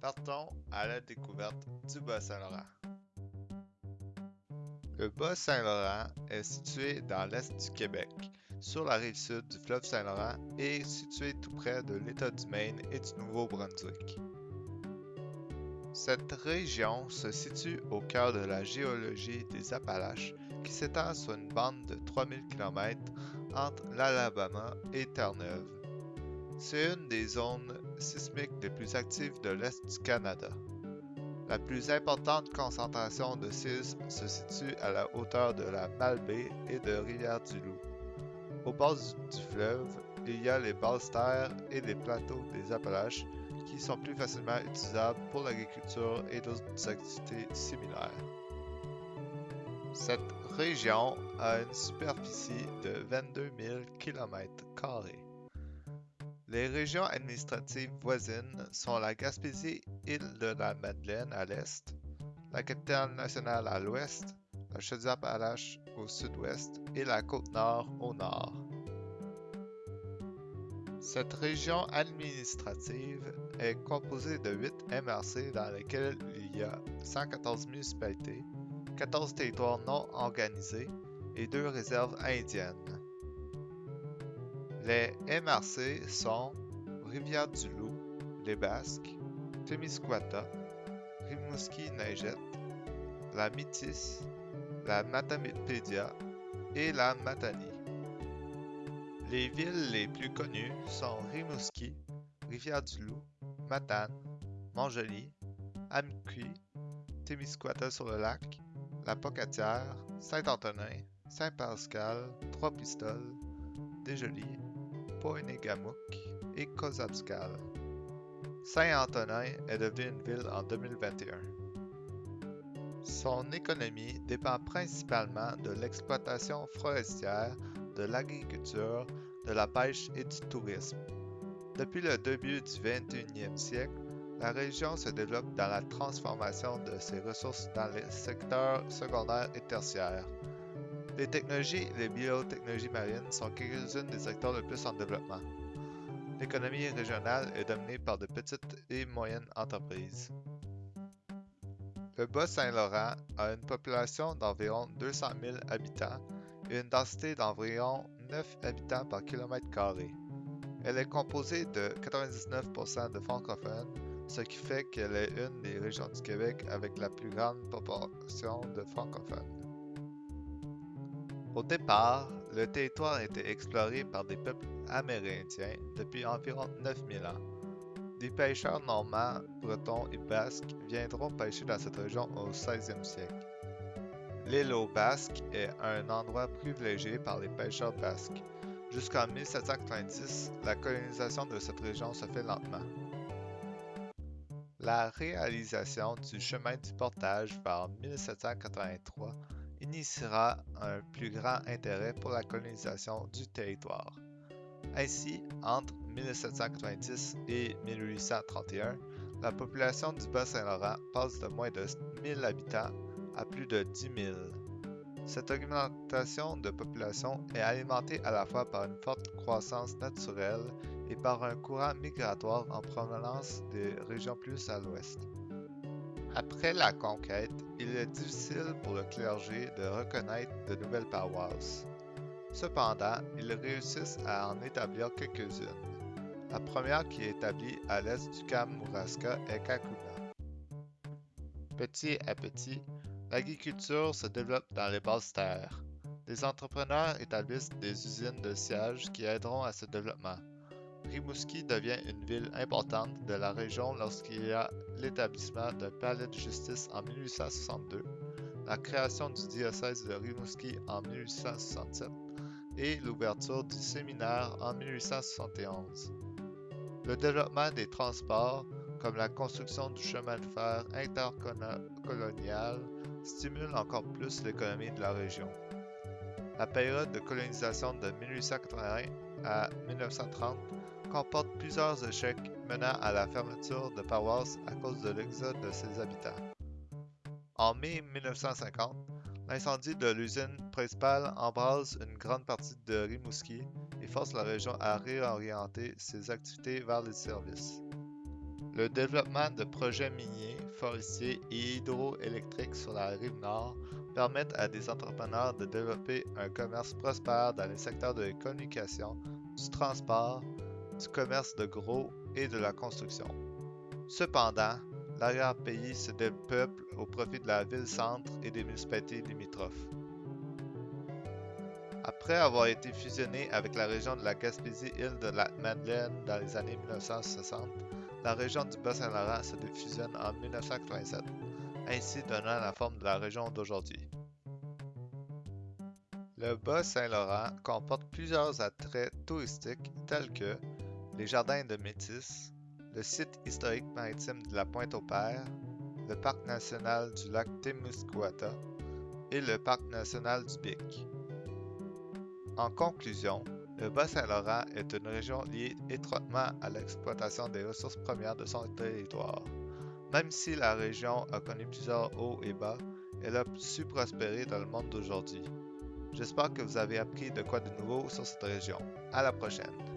Partons à la découverte du Bas-Saint-Laurent. Le Bas-Saint-Laurent est situé dans l'est du Québec, sur la rive sud du fleuve Saint-Laurent et situé tout près de l'État du Maine et du Nouveau-Brunswick. Cette région se situe au cœur de la géologie des Appalaches qui s'étend sur une bande de 3000 km entre l'Alabama et Terre-Neuve. C'est une des zones sismiques les plus actives de l'Est du Canada. La plus importante concentration de séismes se situe à la hauteur de la Malbaie et de Rivière-du-Loup. Au bord du fleuve, il y a les basses terres et les plateaux des Appalaches qui sont plus facilement utilisables pour l'agriculture et d'autres activités similaires. Cette région a une superficie de 22 000 km. Les régions administratives voisines sont la Gaspésie, île de la Madeleine à l'est, la capitale nationale à l'ouest, la Chaudière-Appalaches au sud-ouest et la Côte-Nord au nord. Cette région administrative est composée de 8 MRC dans lesquels il y a 114 municipalités, 14 territoires non organisés et 2 réserves indiennes. Les MRC sont Rivière-du-Loup, les Basques, Témiscouata, Rimouski-Neigette, la Métis, la Matamipédia et la Matanie. Les villes les plus connues sont Rimouski, Rivière-du-Loup, Matane, Montjoly, Amqui, Témiscouata-sur-le-Lac, La Pocatière, Saint-Antonin, Saint-Pascal, Trois-Pistoles, Desjolies, Poinégamouk et Kozabskal. Saint-Antonin est devenu une ville en 2021. Son économie dépend principalement de l'exploitation forestière, de l'agriculture, de la pêche et du tourisme. Depuis le début du 21e siècle, la région se développe dans la transformation de ses ressources dans les secteurs secondaires et tertiaires. Les technologies et les biotechnologies marines sont quelques-unes des secteurs le plus en développement. L'économie régionale est dominée par de petites et moyennes entreprises. Le Bas-Saint-Laurent a une population d'environ 200 000 habitants et une densité d'environ 9 habitants par kilomètre carré. Elle est composée de 99% de francophones, ce qui fait qu'elle est une des régions du Québec avec la plus grande proportion de francophones. Au départ, le territoire été exploré par des peuples amérindiens depuis environ 9000 ans. Des pêcheurs normands, bretons et basques viendront pêcher dans cette région au 16e siècle. L'île aux Basques est un endroit privilégié par les pêcheurs basques. Jusqu'en 1790, la colonisation de cette région se fait lentement. La réalisation du chemin du portage vers 1783 initiera un plus grand intérêt pour la colonisation du territoire. Ainsi, entre 1790 et 1831, la population du Bas-Saint-Laurent passe de moins de 1000 habitants à plus de 10 000. Cette augmentation de population est alimentée à la fois par une forte croissance naturelle et par un courant migratoire en provenance des régions plus à l'ouest. Après la conquête, il est difficile pour le clergé de reconnaître de nouvelles paroisses. Cependant, ils réussissent à en établir quelques-unes. La première qui est établie à l'est du Kamouraska est Kakuna. Petit à petit, l'agriculture se développe dans les basses terres. Des entrepreneurs établissent des usines de siège qui aideront à ce développement. Rimouski devient une ville importante de la région lorsqu'il y a l'établissement d'un palais de justice en 1862, la création du diocèse de Rimouski en 1867 et l'ouverture du séminaire en 1871. Le développement des transports, comme la construction du chemin de fer intercolonial, stimule encore plus l'économie de la région. La période de colonisation de 1881 à 1930 comporte plusieurs échecs menant à la fermeture de paroisses à cause de l'exode de ses habitants. En mai 1950, l'incendie de l'usine principale embrase une grande partie de Rimouski et force la région à réorienter ses activités vers les services. Le développement de projets miniers, forestiers et hydroélectriques sur la rive nord permettent à des entrepreneurs de développer un commerce prospère dans les secteurs de la communication, du transport, du commerce de gros et de la construction. Cependant, l'arrière-pays se dépeuple au profit de la ville-centre et des municipalités limitrophes. Après avoir été fusionné avec la région de la Gaspésie-Île de la Madeleine dans les années 1960, la région du Bas-Saint-Laurent se défusionne en 1987, ainsi donnant la forme de la région d'aujourd'hui. Le Bas-Saint-Laurent comporte plusieurs attraits touristiques tels que les jardins de Métis, le site historique maritime de la Pointe-au-Père, le parc national du lac Témiscouata et le parc national du Bic. En conclusion, le Bas-Saint-Laurent est une région liée étroitement à l'exploitation des ressources premières de son territoire. Même si la région a connu plusieurs hauts et bas, elle a su prospérer dans le monde d'aujourd'hui. J'espère que vous avez appris de quoi de nouveau sur cette région. À la prochaine!